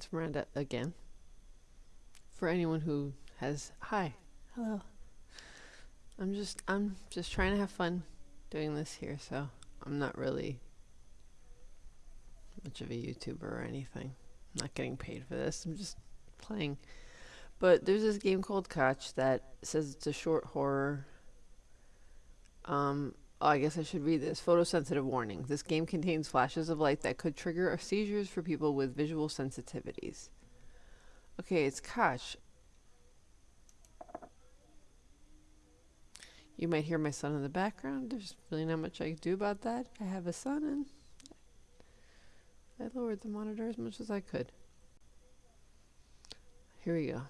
It's Miranda again. For anyone who has hi, hello. I'm just I'm just trying to have fun doing this here, so I'm not really much of a YouTuber or anything. I'm not getting paid for this. I'm just playing. But there's this game called Kotch that says it's a short horror. Um, oh, I guess I should read this. Photosensitive warning. This game contains flashes of light that could trigger seizures for people with visual sensitivities. Okay, it's Kotch. You might hear my son in the background. There's really not much I can do about that. I have a son and I lowered the monitor as much as I could. Here we go.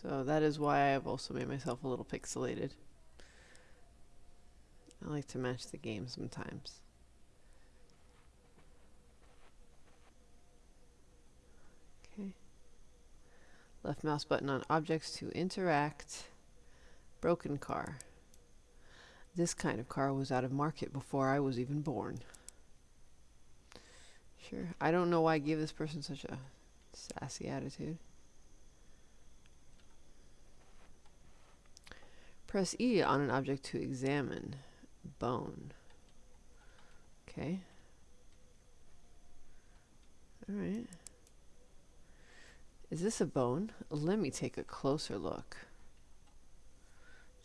So that is why I have also made myself a little pixelated. I like to match the game sometimes. Okay. Left mouse button on objects to interact. Broken car. This kind of car was out of market before I was even born. Sure. I don't know why I gave this person such a sassy attitude. Press E on an object to examine. Bone. Okay. Alright. Is this a bone? Let me take a closer look.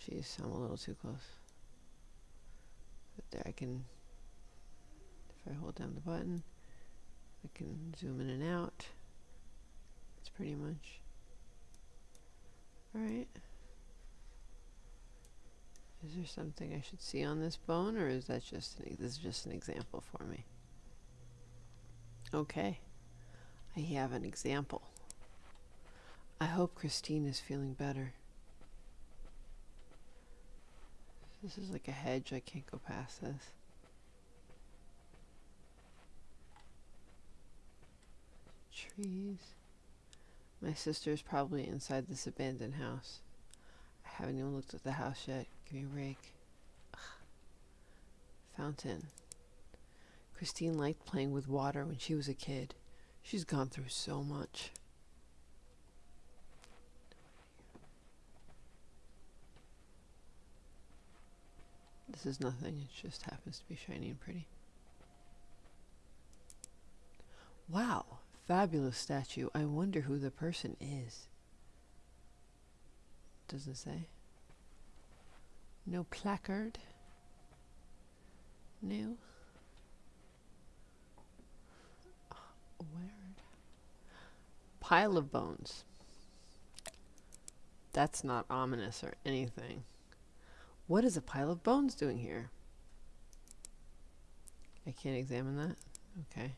Jeez, I'm a little too close. But there I can, if I hold down the button, I can zoom in and out. That's pretty much. Alright. Is there something I should see on this bone, or is that just an, this is just an example for me? Okay, I have an example. I hope Christine is feeling better. This is like a hedge, I can't go past this. Trees. My sister is probably inside this abandoned house. I haven't even looked at the house yet. Give me a rake. Ugh. Fountain. Christine liked playing with water when she was a kid. She's gone through so much. This is nothing, it just happens to be shiny and pretty. Wow, fabulous statue. I wonder who the person is. Doesn't say. No placard. No. Oh, word. Pile of bones. That's not ominous or anything. What is a pile of bones doing here? I can't examine that? Okay.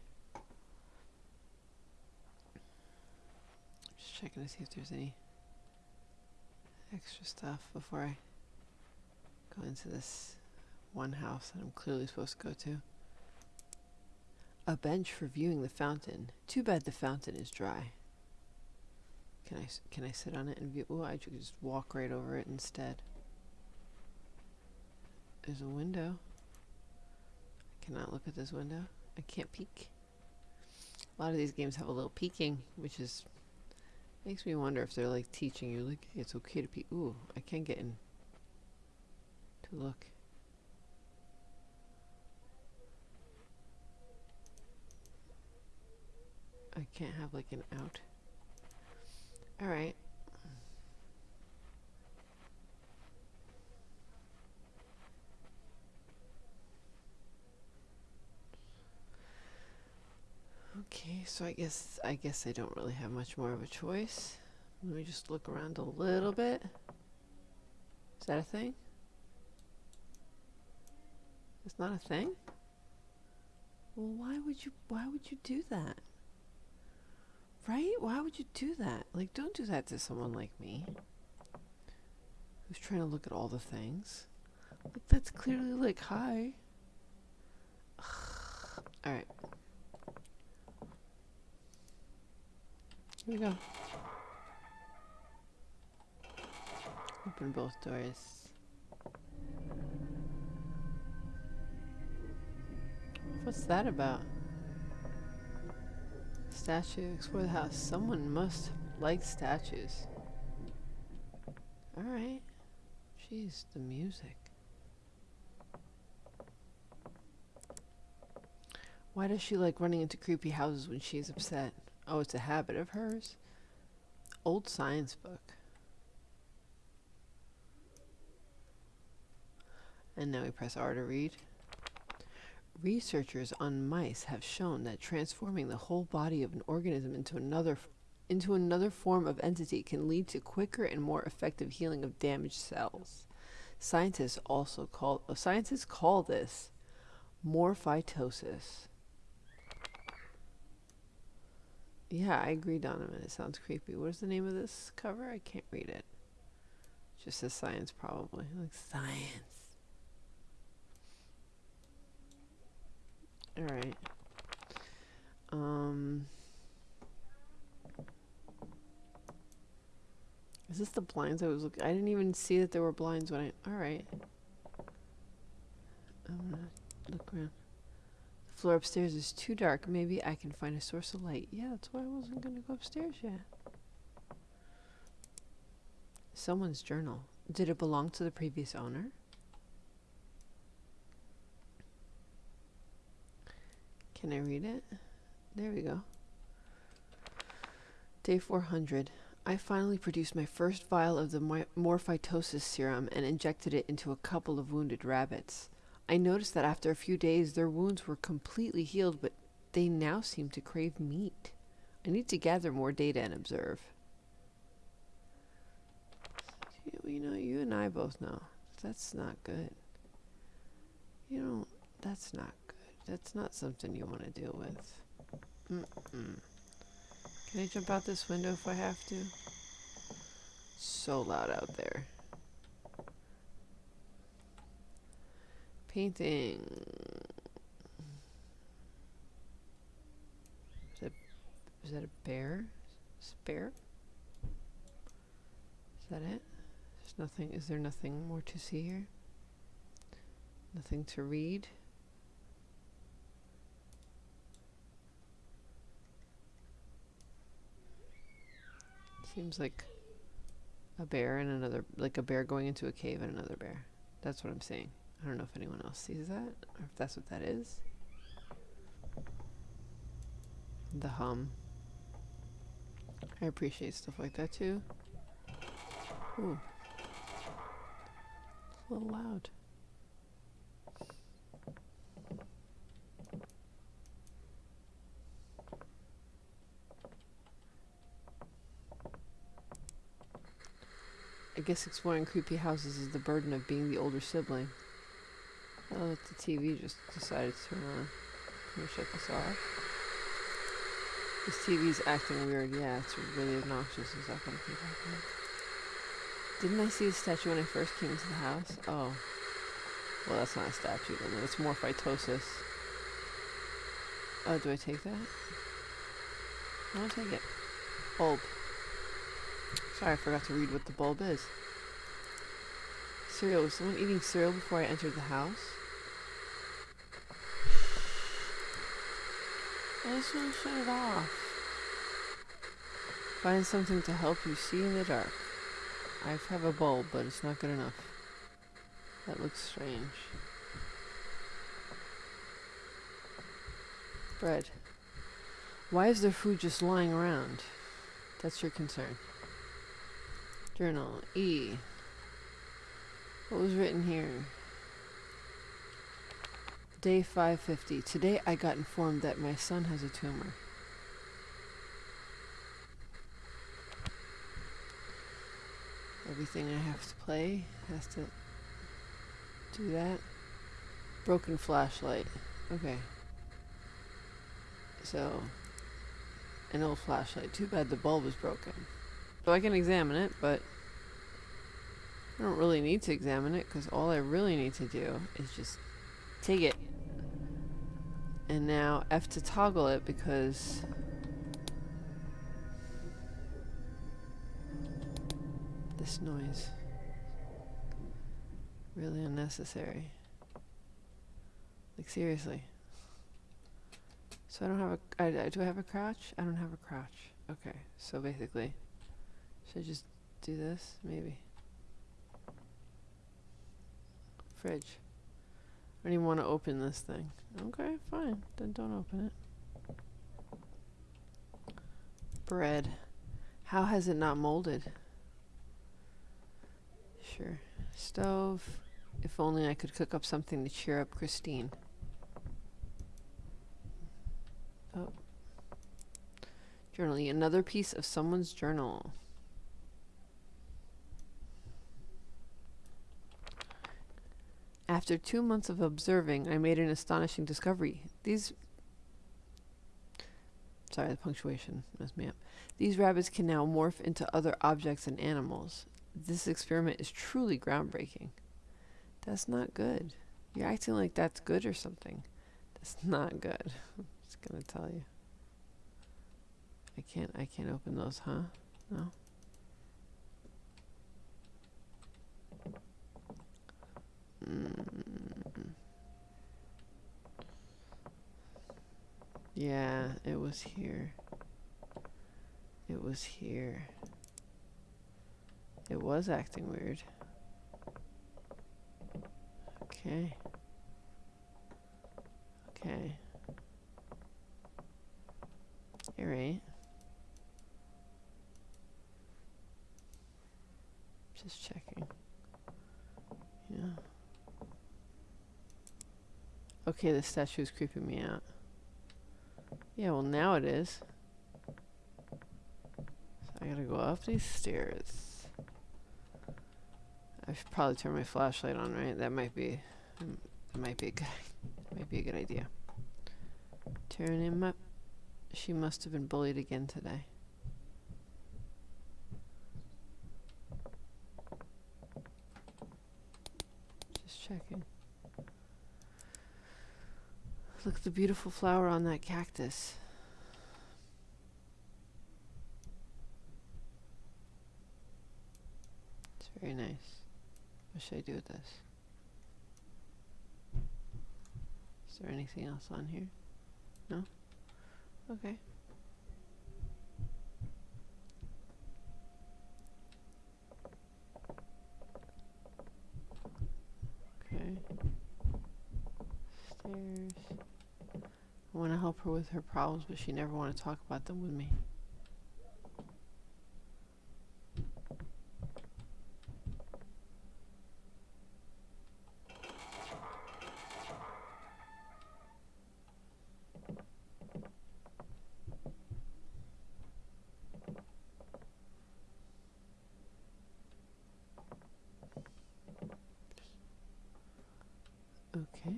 Just checking to see if there's any extra stuff before I go into this one house that I'm clearly supposed to go to. A bench for viewing the fountain. Too bad the fountain is dry. Can I, can I sit on it and view? Oh, I should just walk right over it instead. There's a window. I cannot look at this window. I can't peek. A lot of these games have a little peeking, which is makes me wonder if they're like teaching you like it's okay to peek. Ooh, I can't get in to look. I can't have like an out. Alright. Okay, so I guess I guess I don't really have much more of a choice. Let me just look around a little bit. Is that a thing? It's not a thing? Well, why would you why would you do that? Right? Why would you do that? Like don't do that to someone like me. Who's trying to look at all the things. Like that's clearly like hi. Alright. Here we go. Open both doors. What's that about? Statue, explore the house. Someone must like statues. Alright. Jeez, the music. Why does she like running into creepy houses when she's upset? Oh, it's a habit of hers? Old science book. And now we press R to read. Researchers on mice have shown that transforming the whole body of an organism into another into another form of entity can lead to quicker and more effective healing of damaged cells. Scientists also call uh, scientists call this morphytosis. Yeah, I agree, Donovan. It sounds creepy. What is the name of this cover? I can't read it. Just says science, probably. Like science. All right. Um. Is this the blinds I was looking? I didn't even see that there were blinds when I. All right. I'm gonna look around. The floor upstairs is too dark. Maybe I can find a source of light. Yeah, that's why I wasn't gonna go upstairs yet. Someone's journal. Did it belong to the previous owner? Can I read it? There we go. Day 400. I finally produced my first vial of the morphytosis serum and injected it into a couple of wounded rabbits. I noticed that after a few days their wounds were completely healed, but they now seem to crave meat. I need to gather more data and observe. You know, you and I both know that's not good. You know, that's not good. That's not something you want to deal with. Mm -mm. Can I jump out this window if I have to? So loud out there. Painting. Is that, is that a bear? Spare? Is that it? There's nothing, is there nothing more to see here? Nothing to read? Seems like a bear and another, like a bear going into a cave and another bear. That's what I'm saying. I don't know if anyone else sees that, or if that's what that is. The hum. I appreciate stuff like that too. Ooh. It's a little loud. Guess exploring creepy houses is the burden of being the older sibling. Oh, the TV just decided to uh, turn on. Can we shut this off? This TV's acting weird. Yeah, it's really obnoxious. Is that gonna keep happening? Didn't I see a statue when I first came into the house? Oh. Well, that's not a statue then. It's morphytosis. Oh, do I take that? I to take it. Bulb. Sorry, I forgot to read what the bulb is. Cereal. Was someone eating cereal before I entered the house? I just want to shut it off. Find something to help you see in the dark. I have a bulb, but it's not good enough. That looks strange. Bread. Why is there food just lying around? That's your concern. Journal. E. What was written here? Day 550. Today I got informed that my son has a tumor. Everything I have to play has to do that. Broken flashlight. Okay. So, an old flashlight. Too bad the bulb is broken. So I can examine it, but I don't really need to examine it because all I really need to do is just take it. And now F to toggle it because this noise really unnecessary. Like seriously. So I don't have a. I, I do I have a crouch? I don't have a crouch. Okay, so basically, should I just do this? Maybe. Fridge. I don't even want to open this thing. Okay, fine. Then don't open it. Bread. How has it not molded? Sure. Stove. If only I could cook up something to cheer up Christine. Oh. Journaling. Another piece of someone's journal. After two months of observing, I made an astonishing discovery. These. Sorry, the punctuation messed me up. These rabbits can now morph into other objects and animals. This experiment is truly groundbreaking. That's not good. You're acting like that's good or something. That's not good. I'm just gonna tell you. I can't I can't open those, huh? No. Mm. Yeah, it was here. It was here. It was acting weird. Okay. Okay. Alright. Just checking. Yeah. Okay, the statue is creeping me out. Yeah, well now it is. So I gotta go up these stairs. I should probably turn my flashlight on, right? That might be, um, that might be a good, might be a good idea. Turn him up. She must have been bullied again today. Just checking. Look at the beautiful flower on that cactus. It's very nice. What should I do with this? Is there anything else on here? No? Okay. Okay. Stairs. I want to help her with her problems, but she never want to talk about them with me. Okay.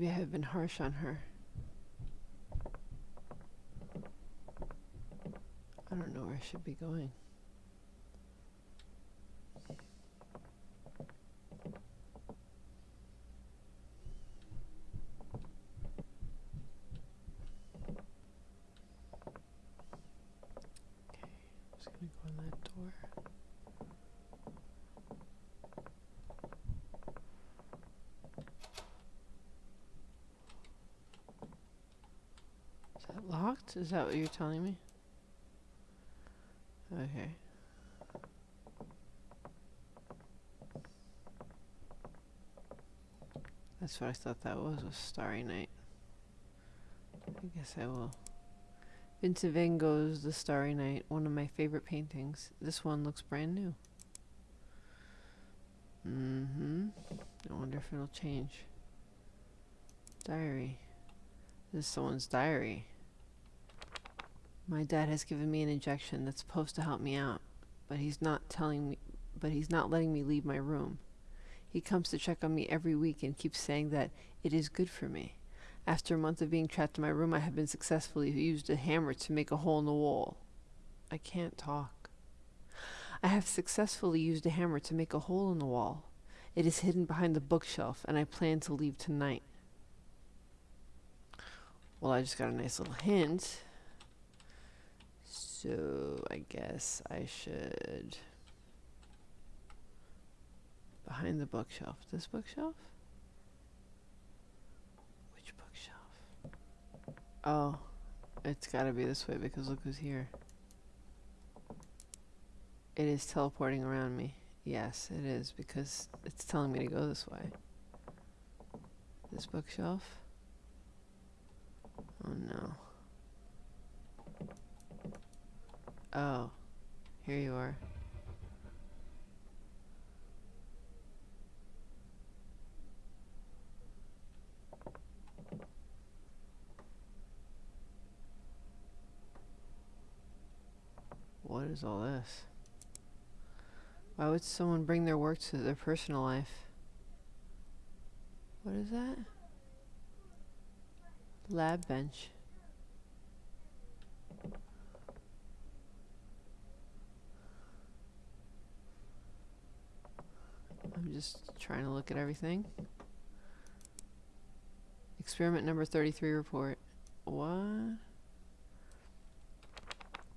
Maybe I have been harsh on her. I don't know where I should be going. Okay, I'm just gonna go in that door. Is that? Is that what you're telling me? Okay. That's what I thought that was, was Starry Night. I guess I will. Vincent Van Gogh's The Starry Night, one of my favorite paintings. This one looks brand new. Mm-hmm. I wonder if it'll change. Diary. This is someone's diary. My dad has given me an injection that's supposed to help me out, but he's not telling me, but he's not letting me leave my room. He comes to check on me every week and keeps saying that it is good for me. After a month of being trapped in my room, I have been successfully used a hammer to make a hole in the wall. I can't talk. I have successfully used a hammer to make a hole in the wall. It is hidden behind the bookshelf, and I plan to leave tonight. Well, I just got a nice little hint. So I guess I should. Behind the bookshelf. This bookshelf? Which bookshelf? Oh, it's gotta be this way because look who's here. It is teleporting around me. Yes, it is because it's telling me to go this way. This bookshelf? Oh no. Oh, here you are. What is all this? Why would someone bring their work to their personal life? What is that? Lab bench. I'm just trying to look at everything. Experiment number 33 report. What?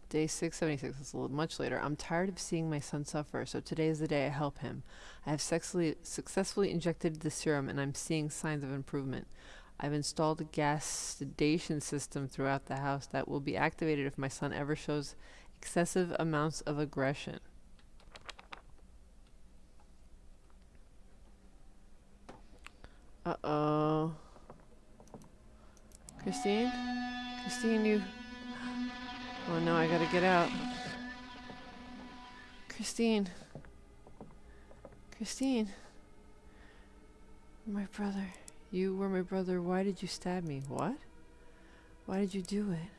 Day 676, it's a little much later. I'm tired of seeing my son suffer, so today is the day I help him. I have successfully injected the serum and I'm seeing signs of improvement. I've installed a gas sedation system throughout the house that will be activated if my son ever shows excessive amounts of aggression. Uh-oh. Christine? Christine, you... Oh no, I gotta get out. Christine. Christine. My brother. You were my brother. Why did you stab me? What? Why did you do it?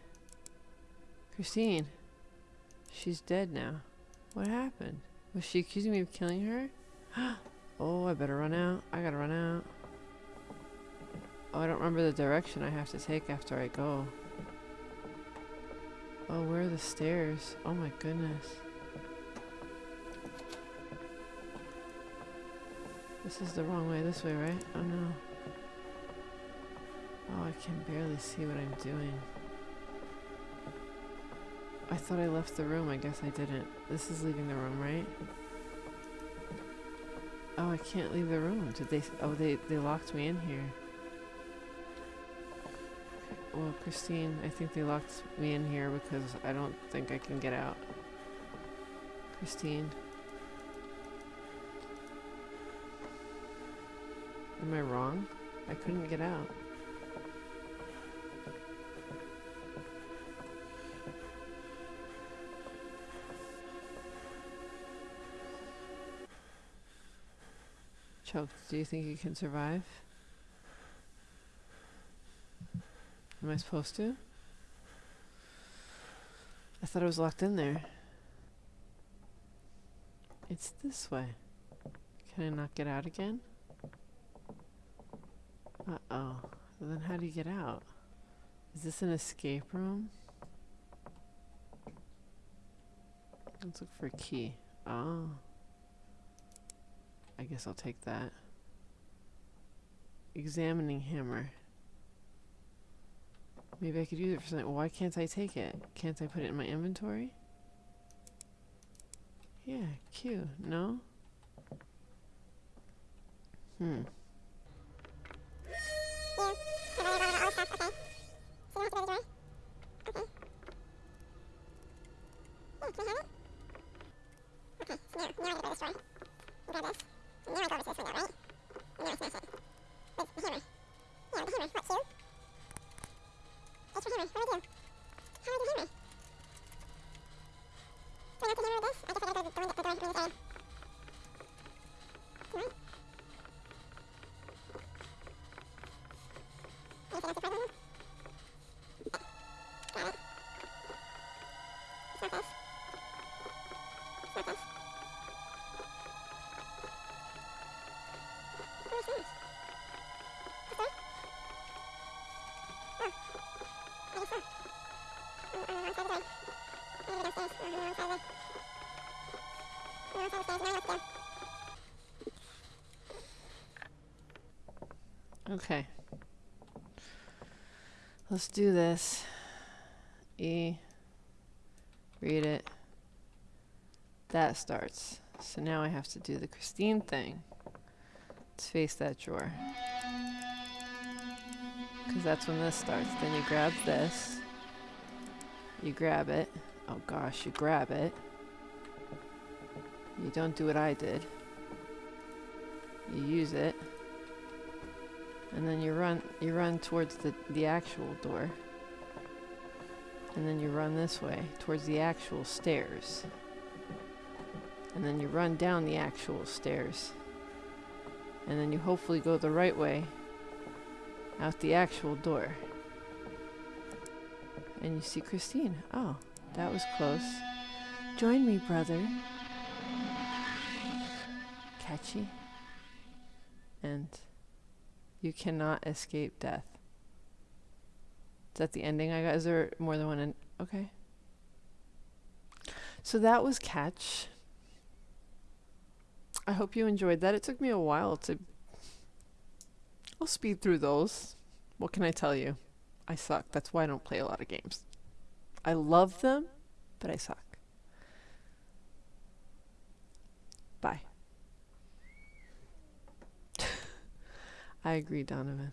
Christine. She's dead now. What happened? Was she accusing me of killing her? oh, I better run out. I gotta run out. Oh, I don't remember the direction I have to take after I go. Oh, where are the stairs? Oh my goodness. This is the wrong way, this way, right? Oh no. Oh, I can barely see what I'm doing. I thought I left the room, I guess I didn't. This is leaving the room, right? Oh, I can't leave the room. Did they, oh, they, they locked me in here. Well, Christine, I think they locked me in here because I don't think I can get out. Christine. Am I wrong? I couldn't get out. Choked, do you think you can survive? Am I supposed to? I thought it was locked in there. It's this way. Can I not get out again? Uh-oh. Well, then how do you get out? Is this an escape room? Let's look for a key. Oh. I guess I'll take that. Examining hammer. Maybe I could use it for something. Why can't I take it? Can't I put it in my inventory? Yeah, Q. No? Hmm. Extra hammer. What do I do? How do I do hammer? Do I'm do hammer this? I guess I gotta go the one that the one from the side. Right? I guess I got the problem. Okay. Let's do this. E. Read it. That starts. So now I have to do the Christine thing. Let's face that drawer. Because that's when this starts. Then you grab this. You grab it. Oh gosh, you grab it. You don't do what I did. You use it. And then you run you run towards the, the actual door. And then you run this way towards the actual stairs. And then you run down the actual stairs. And then you hopefully go the right way out the actual door. And you see Christine. Oh, that was close. Join me, brother. Catchy. And you cannot escape death. Is that the ending I got? Is there more than one? En- okay. So that was Catch. I hope you enjoyed that. It took me a while to. I'll speed through those. What can I tell you? I suck. That's why I don't play a lot of games. I love them, but I suck. Bye. I agree, Donovan.